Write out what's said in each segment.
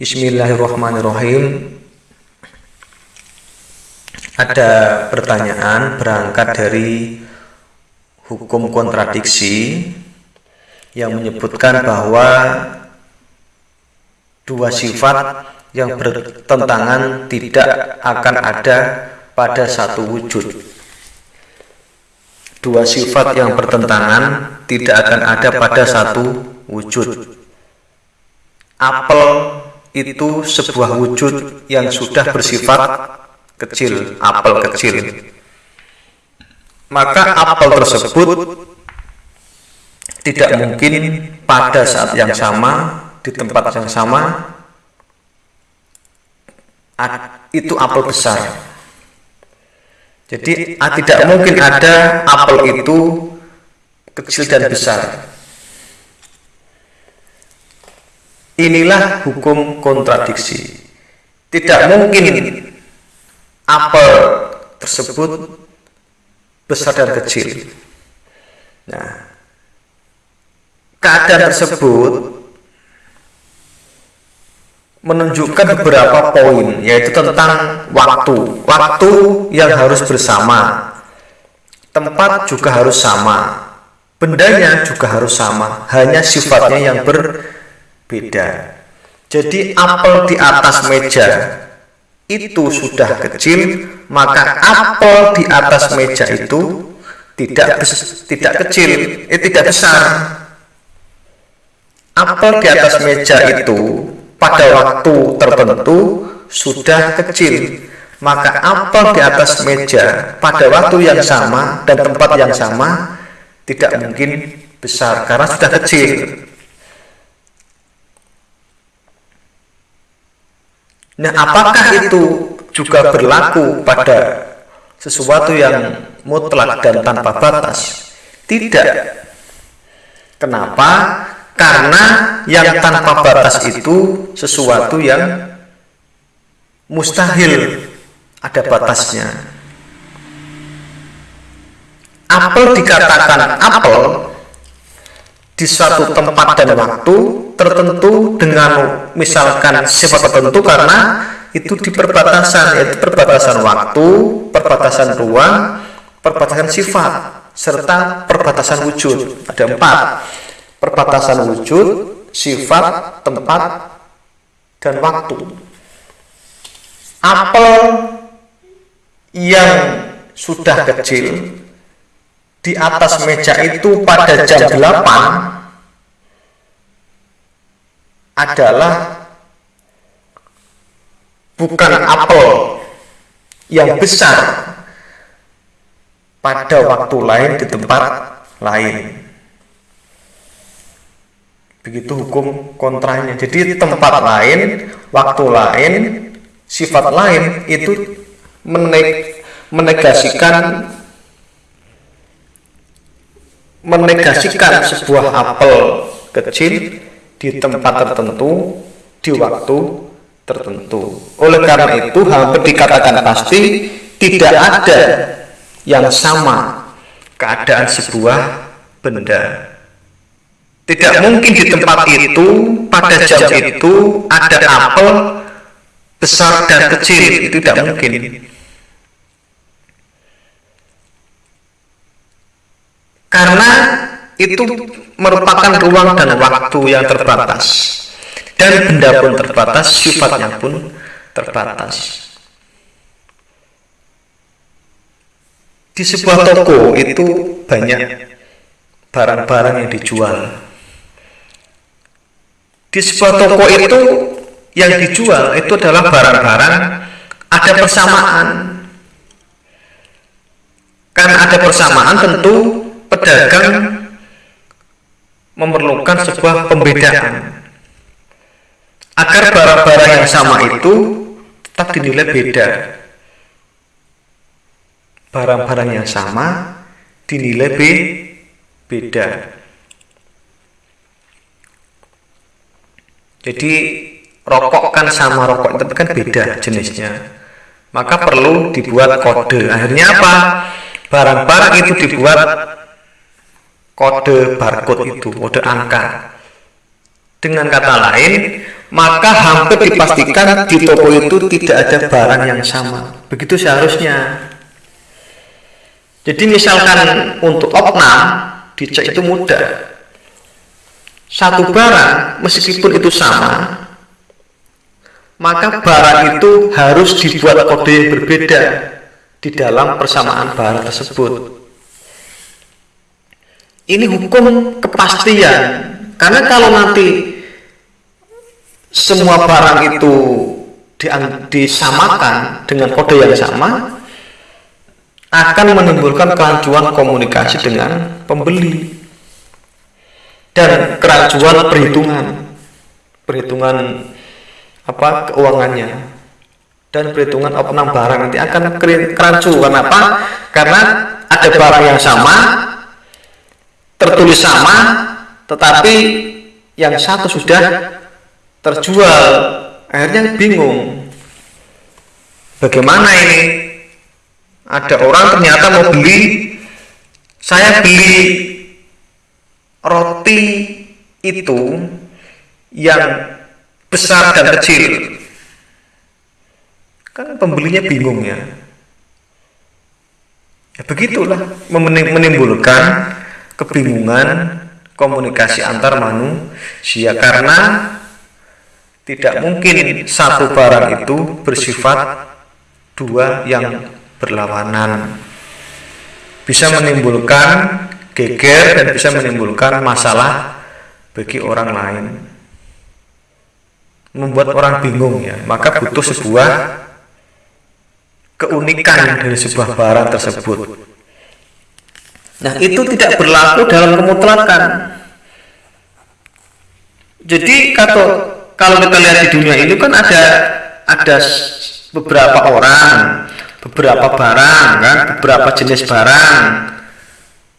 Bismillahirrahmanirrahim. Ada pertanyaan berangkat dari hukum kontradiksi yang menyebutkan bahwa dua sifat yang bertentangan tidak akan ada pada satu wujud. Dua sifat yang bertentangan tidak akan ada pada satu wujud. Apel itu sebuah wujud yang sudah bersifat kecil, apel kecil. Maka apel tersebut tidak mungkin pada saat yang sama, di tempat yang sama, itu apel besar. Jadi tidak mungkin ada apel itu kecil dan besar. Inilah hukum kontradiksi. Tidak mungkin apel tersebut besar dan kecil. Nah, keadaan tersebut menunjukkan beberapa poin, yaitu tentang waktu. Waktu yang harus bersama, tempat juga harus sama, bendanya juga harus sama, hanya sifatnya yang ber beda. Jadi apel di atas meja itu sudah kecil, maka apel di atas meja itu tidak tidak kecil, eh, tidak besar. Apel di atas meja itu pada waktu tertentu sudah kecil, maka apel di atas meja pada waktu yang sama dan tempat yang sama tidak mungkin besar karena sudah kecil. Nah, apakah itu juga berlaku pada sesuatu yang mutlak dan tanpa batas? Tidak. Kenapa? Karena yang tanpa batas itu sesuatu yang mustahil ada batasnya. Apel dikatakan apel di suatu tempat dan waktu tertentu dengan misalkan sifat tertentu karena itu di perbatasan yaitu perbatasan waktu, perbatasan ruang, perbatasan sifat serta perbatasan wujud. Ada empat perbatasan wujud, sifat, tempat, dan waktu. Apel yang sudah kecil di atas meja itu pada jam 8 adalah bukan apel yang besar pada waktu lain di tempat lain. Begitu hukum kontranya jadi tempat lain waktu lain sifat lain itu menegasikan menegasikan sebuah apel kecil di tempat tertentu di waktu tertentu. Oleh karena itu hampir dikatakan pasti tidak ada yang sama keadaan sebuah benda. Tidak mungkin di tempat itu pada jam itu ada apel besar dan kecil itu tidak mungkin. Karena itu merupakan ruang dan waktu yang terbatas. Dan benda pun terbatas sifatnya pun terbatas. Di sebuah toko itu banyak barang-barang yang dijual. Di sebuah toko itu yang dijual itu adalah barang-barang ada persamaan. Karena ada persamaan tentu pedagang memerlukan sebuah pembedaan. Agar barang-barang yang sama itu tetap dinilai beda. Barang-barang yang sama dinilai be beda. Jadi rokok kan sama rokok itu kan beda jenisnya. Maka perlu dibuat kode. Akhirnya apa? Barang-barang itu dibuat kode barcode itu, kode angka. Dengan kata lain, maka hampir dipastikan di toko itu tidak ada barang yang sama. Begitu seharusnya. Jadi misalkan untuk opnam dicek itu mudah. Satu barang meskipun itu sama, maka barang itu harus dibuat kode yang berbeda di dalam persamaan barang tersebut. Ini hukum kepastian, karena kalau nanti semua barang itu disamakan dengan kode yang sama, akan menimbulkan kerancuan komunikasi dengan pembeli dan kerancuan perhitungan perhitungan apa keuangannya dan perhitungan opnam barang. Nanti akan kerancu kenapa karena ada barang yang sama tertulis sama tetapi yang satu sudah terjual. Akhirnya bingung. Bagaimana ini? Ada orang ternyata mau beli. Saya beli roti itu yang besar dan kecil. Kan pembelinya bingung ya. Ya begitulah menimbulkan kebingungan komunikasi antar manusia karena tidak mungkin satu barang itu bersifat dua yang berlawanan. Bisa menimbulkan geger dan bisa menimbulkan masalah bagi orang lain. Membuat orang bingung ya maka butuh sebuah keunikan dari sebuah barang tersebut nah itu tidak berlaku dalam kemutlakan jadi kalau kalau kita lihat di dunia ini kan ada ada beberapa orang beberapa barang kan? beberapa jenis barang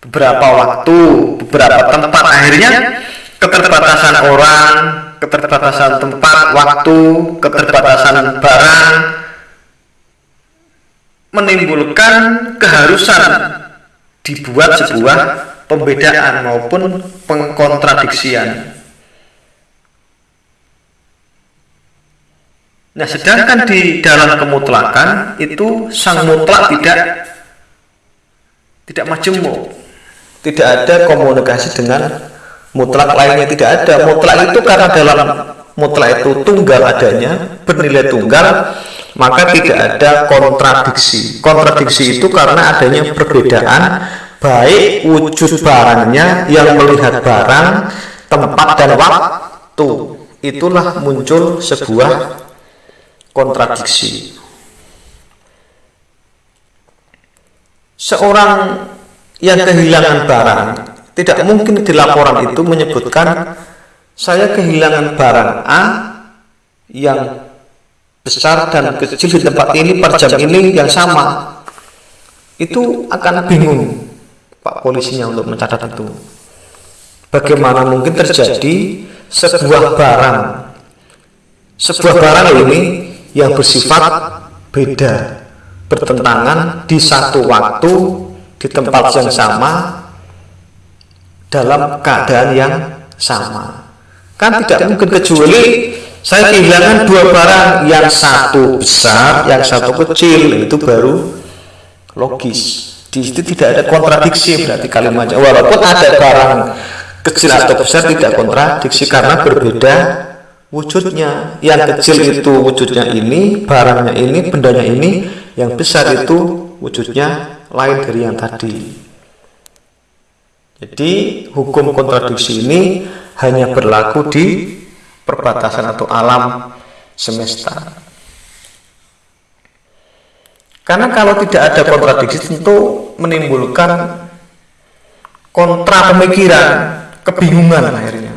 beberapa waktu beberapa tempat. akhirnya keterbatasan orang keterbatasan tempat, waktu, keterbatasan barang menimbulkan keharusan dibuat sebuah pembedaan maupun pengkontradiksian. Nah, sedangkan di dalam kemutlakan itu sang mutlak tidak tidak majemuk, tidak ada komunikasi dengan mutlak lainnya. Tidak ada. Mutlak itu karena dalam mutlak itu tunggal adanya bernilai tunggal maka tidak ada kontradiksi. Kontradiksi itu karena adanya perbedaan baik wujud barangnya yang melihat barang tempat dan waktu. Itulah muncul sebuah kontradiksi. Seorang yang kehilangan barang tidak mungkin di laporan itu menyebutkan saya kehilangan barang A yang besar dan kecil di tempat ini per jam ini yang sama. Itu akan bingung Pak polisinya untuk mencatat itu. Bagaimana mungkin terjadi sebuah barang sebuah barang ini yang bersifat beda bertentangan di satu waktu di tempat yang sama dalam keadaan yang sama kan tidak mungkin kecuali saya kehilangan dua barang yang satu besar yang satu kecil itu baru logis. di situ tidak ada kontradiksi berarti kalimatnya walaupun ada barang kecil atau besar tidak kontradiksi karena berbeda wujudnya. yang kecil itu wujudnya ini barangnya ini bendanya ini. yang besar itu wujudnya lain dari yang tadi. Jadi hukum kontradiksi ini hanya berlaku di perbatasan atau alam semesta. Karena kalau tidak ada kontradiksi tentu menimbulkan kontra pemikiran, kebingungan akhirnya.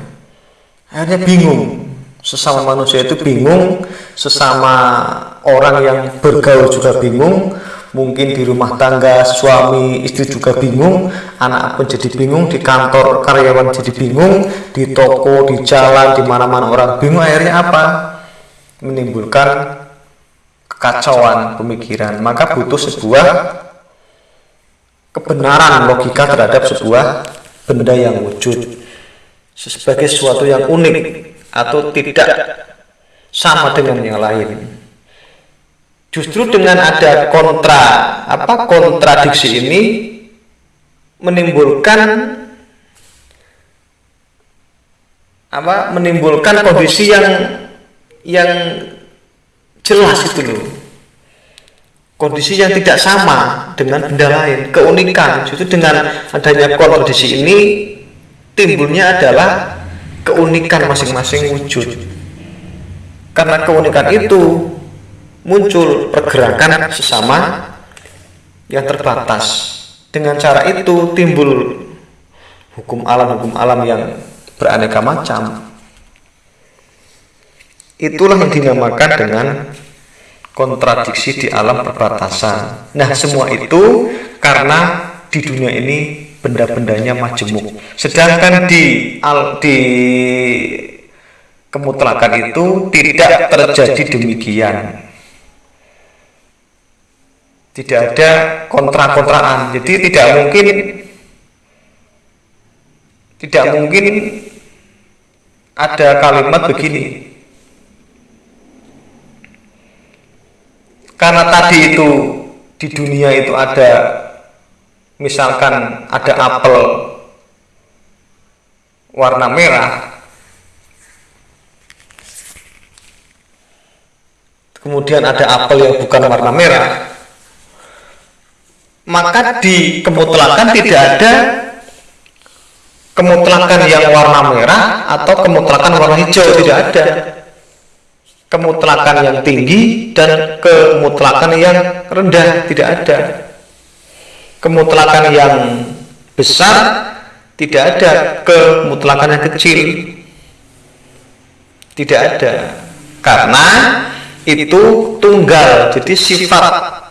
Akhirnya bingung. Sesama manusia itu bingung, sesama orang yang bergaul juga bingung, mungkin di rumah tangga suami istri juga bingung anak pun jadi bingung di kantor karyawan jadi bingung di toko di jalan di mana-mana orang bingung akhirnya apa? Menimbulkan kekacauan pemikiran. Maka butuh sebuah kebenaran logika terhadap sebuah benda yang wujud sebagai sesuatu yang unik atau tidak sama dengan yang lain justru dengan ada kontra apa kontradiksi ini menimbulkan apa menimbulkan kondisi yang yang jelas itu loh. Kondisi yang tidak sama dengan benda lain keunikan. Justru dengan adanya kondisi ini timbulnya adalah keunikan masing-masing wujud. Karena keunikan itu muncul pergerakan sesama yang terbatas dengan cara itu timbul hukum alam hukum alam yang beraneka macam itulah yang dinamakan dengan kontradiksi di alam perbatasan. Nah, semua itu karena di dunia ini benda-bendanya majemuk. Sedangkan di al, di kemutlakan itu tidak terjadi demikian. Tidak ada kontra-kontraan. Jadi tidak mungkin tidak mungkin ada kalimat begini. karena tadi itu di dunia itu ada misalkan ada apel warna merah. Kemudian ada apel yang bukan warna merah maka di kemutlakan tidak ada kemutlakan yang warna merah atau kemutlakan warna hijau. tidak ada. Kemutlakan yang tinggi dan kemutlakan yang rendah tidak ada. Kemutlakan yang besar tidak ada. Kemutlakan yang kecil tidak ada. Karena itu tunggal jadi sifat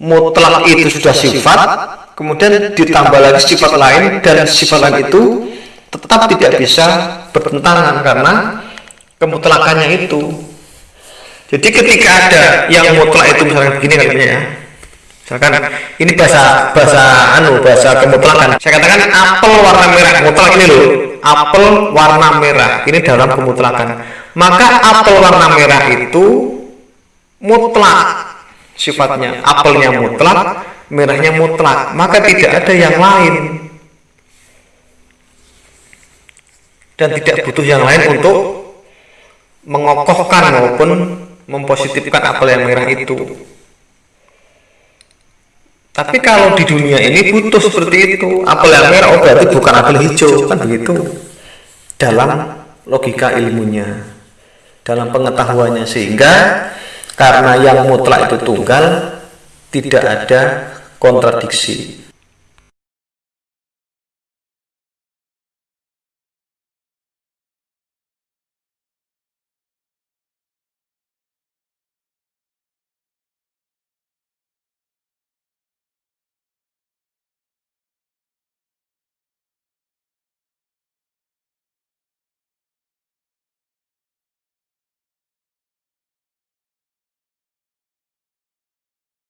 mutlak itu sudah sifat kemudian ditambah lagi sifat lain dan sifat lain itu tetap tidak bisa bertentangan karena kemutlakannya itu. Jadi ketika ada yang mutlak itu misalkan begini katanya ya. Misalkan ini bahasa bahasa anu bahasa kemutlakan saya katakan apel warna merah mutlak ini loh. Apel warna merah ini dalam kemutlakan maka apel warna merah itu mutlak sifatnya. Apelnya mutlak merahnya mutlak. maka tidak ada yang lain. dan tidak butuh yang lain untuk mengokohkan maupun mempositifkan apel yang merah itu. Tapi kalau di dunia ini butuh seperti itu, apel yang merah oh berarti bukan apel hijau kan begitu. Dalam logika ilmunya, dalam pengetahuannya. Sehingga karena yang mutlak itu tunggal tidak ada kontradiksi